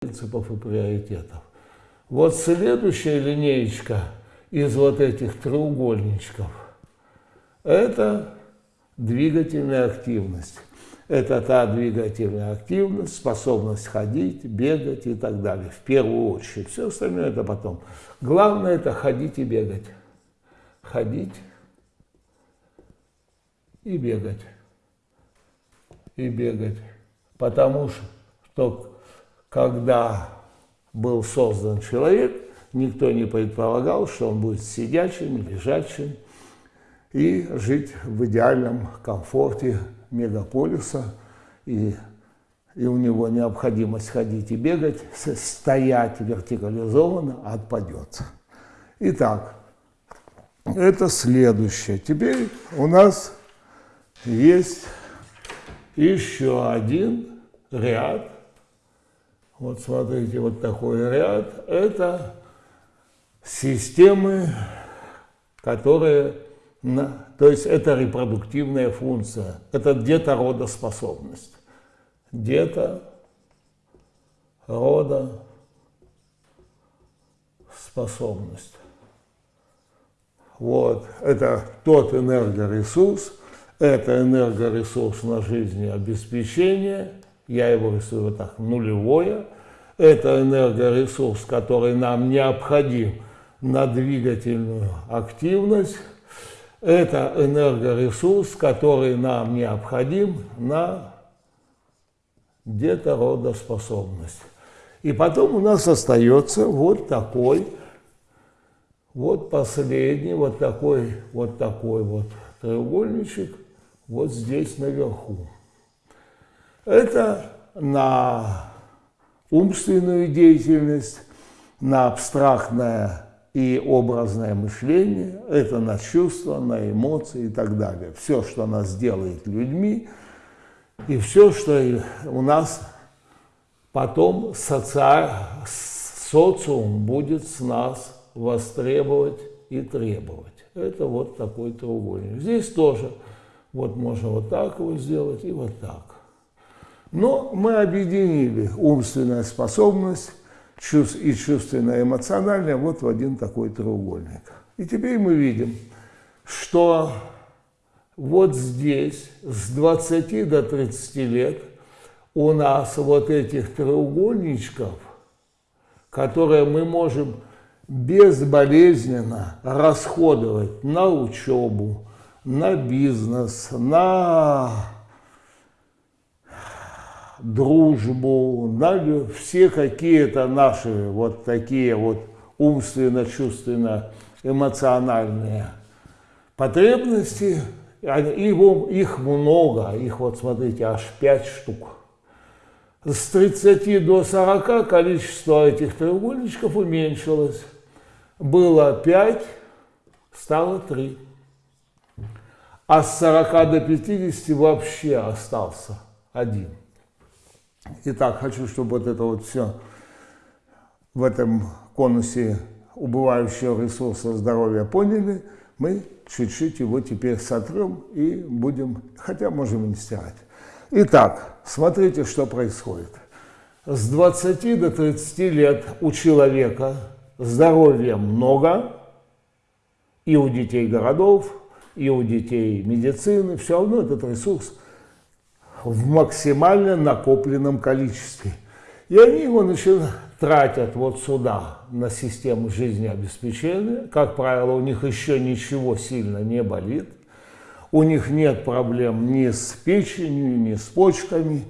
принципов и приоритетов. Вот следующая линеечка из вот этих треугольничков – это двигательная активность. Это та двигательная активность, способность ходить, бегать и так далее. В первую очередь. Все остальное это потом. Главное это ходить и бегать. Ходить и бегать. И бегать. Потому что когда был создан человек, никто не предполагал, что он будет сидячим, лежачим и жить в идеальном комфорте мегаполиса. И, и у него необходимость ходить и бегать, стоять вертикализованно отпадет. Итак, это следующее. Теперь у нас есть еще один ряд вот смотрите, вот такой ряд. Это системы, которые, то есть это репродуктивная функция, это детородоспособность. Дето, рода, способность. Вот, это тот энергоресурс, это энергоресурс на жизнеобеспечение – я его рисую вот так, нулевое. Это энергоресурс, который нам необходим на двигательную активность. Это энергоресурс, который нам необходим на детородоспособность. И потом у нас остается вот такой, вот последний, вот такой, вот такой вот треугольничек, вот здесь наверху. Это на умственную деятельность, на абстрактное и образное мышление, это на чувства, на эмоции и так далее. Все, что нас делает людьми, и все, что у нас потом социаль... социум будет с нас востребовать и требовать. Это вот такой треугольник. Здесь тоже вот можно вот так его сделать и вот так. Но мы объединили умственная способность и чувственно-эмоциональная вот в один такой треугольник. И теперь мы видим, что вот здесь с 20 до 30 лет у нас вот этих треугольничков, которые мы можем безболезненно расходовать на учебу, на бизнес, на дружбу, на все какие-то наши вот такие вот умственно-чувственно эмоциональные потребности, его, их много, их вот смотрите, аж пять штук. С 30 до 40 количество этих треугольничков уменьшилось. Было 5, стало 3. А с 40 до 50 вообще остался один. Итак, хочу, чтобы вот это вот все в этом конусе убывающего ресурса здоровья поняли. Мы чуть-чуть его теперь сотрем и будем, хотя можем и не стирать. Итак, смотрите, что происходит. С 20 до 30 лет у человека здоровья много, и у детей городов, и у детей медицины, все равно этот ресурс в максимально накопленном количестве. И они его начинают тратят вот сюда, на систему жизнеобеспечения. Как правило, у них еще ничего сильно не болит. У них нет проблем ни с печенью, ни с почками,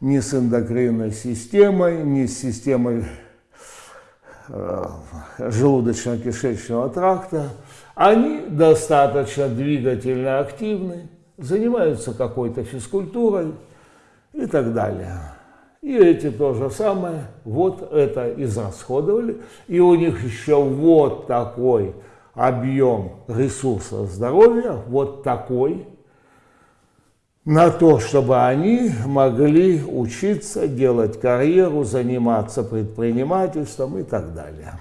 ни с эндокринной системой, ни с системой э, желудочно-кишечного тракта. Они достаточно двигательно активны занимаются какой-то физкультурой и так далее. И эти то же самое, вот это израсходовали, и у них еще вот такой объем ресурса здоровья, вот такой, на то, чтобы они могли учиться, делать карьеру, заниматься предпринимательством и так далее.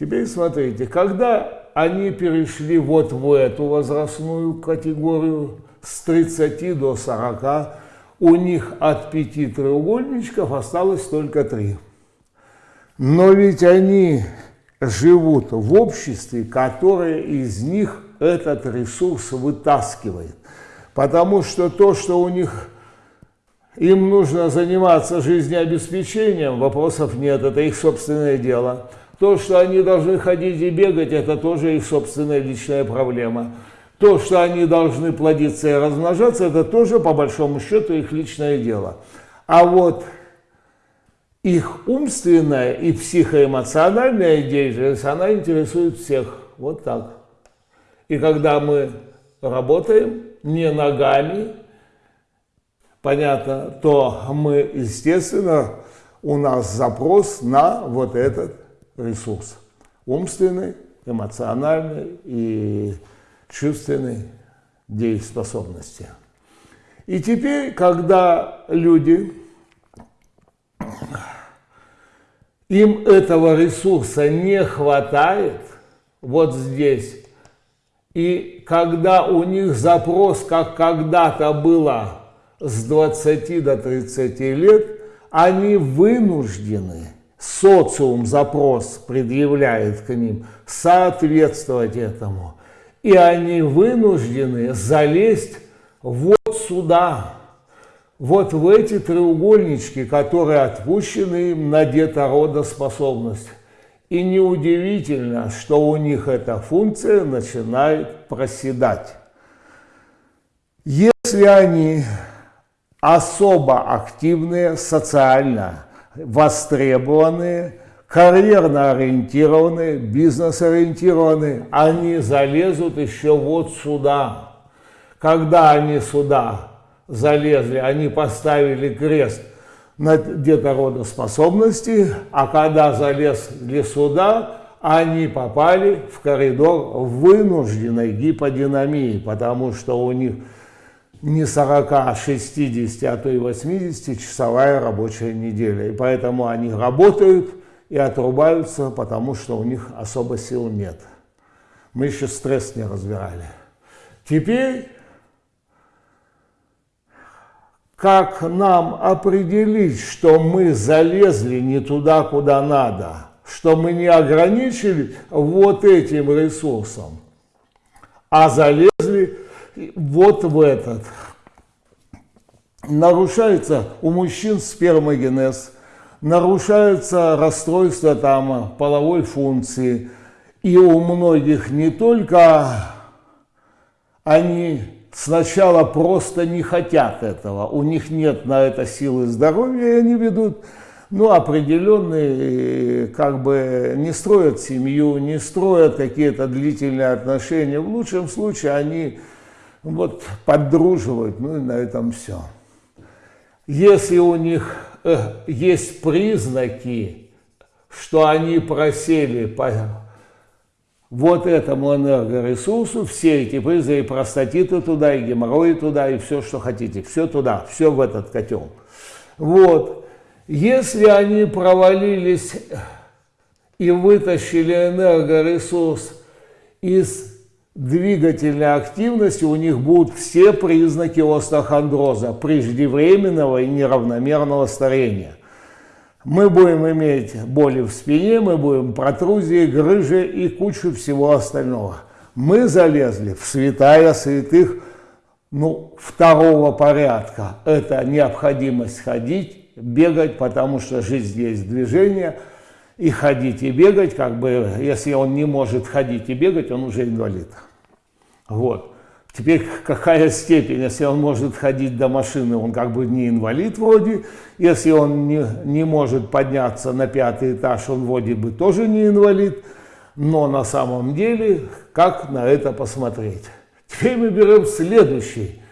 Теперь смотрите, когда они перешли вот в эту возрастную категорию с 30 до 40, у них от пяти треугольничков осталось только три. Но ведь они живут в обществе, которое из них этот ресурс вытаскивает. Потому что то, что у них им нужно заниматься жизнеобеспечением, вопросов нет, это их собственное дело. То, что они должны ходить и бегать, это тоже их собственная личная проблема. То, что они должны плодиться и размножаться, это тоже, по большому счету, их личное дело. А вот их умственная и психоэмоциональная деятельность, она интересует всех. Вот так. И когда мы работаем не ногами, понятно, то мы, естественно, у нас запрос на вот этот ресурс. Умственный, эмоциональный и чувственной дееспособности. И теперь, когда люди, им этого ресурса не хватает, вот здесь, и когда у них запрос, как когда-то было с 20 до 30 лет, они вынуждены, социум запрос предъявляет к ним, соответствовать этому. И они вынуждены залезть вот сюда, вот в эти треугольнички, которые отпущены им на детородоспособность. И неудивительно, что у них эта функция начинает проседать. Если они особо активные, социально востребованные, карьерно ориентированные, бизнес ориентированные, они залезут еще вот сюда. Когда они сюда залезли, они поставили крест на детородоспособности, а когда залезли сюда, они попали в коридор вынужденной гиподинамии, потому что у них не 40, а 60, а то и 80 часовая рабочая неделя. И поэтому они работают и отрубаются, потому что у них особо сил нет. Мы еще стресс не разбирали. Теперь, как нам определить, что мы залезли не туда, куда надо, что мы не ограничили вот этим ресурсом, а залезли вот в этот. Нарушается у мужчин спермогенез, нарушается расстройство там половой функции. И у многих не только они сначала просто не хотят этого, у них нет на это силы здоровья, и они ведут ну, определенные, как бы не строят семью, не строят какие-то длительные отношения. В лучшем случае они вот поддруживают, ну и на этом все. Если у них э, есть признаки, что они просели по вот этому энергоресурсу, все эти признаки, простатиты туда, и геморрои туда, и все, что хотите, все туда, все в этот котел. Вот. Если они провалились и вытащили энергоресурс из двигательной активности у них будут все признаки остеохондроза, преждевременного и неравномерного старения. Мы будем иметь боли в спине, мы будем протрузии, грыжи и кучу всего остального. Мы залезли в святая святых ну, второго порядка. Это необходимость ходить, бегать, потому что жизнь есть движение. И ходить и бегать, как бы, если он не может ходить и бегать, он уже инвалид. Вот. Теперь какая степень, если он может ходить до машины, он как бы не инвалид вроде, если он не, не может подняться на пятый этаж, он вроде бы тоже не инвалид, но на самом деле, как на это посмотреть? Теперь мы берем следующий,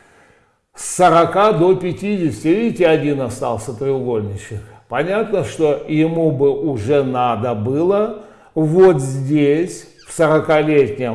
с 40 до 50, видите, один остался треугольничек. Понятно, что ему бы уже надо было вот здесь, в 40-летнем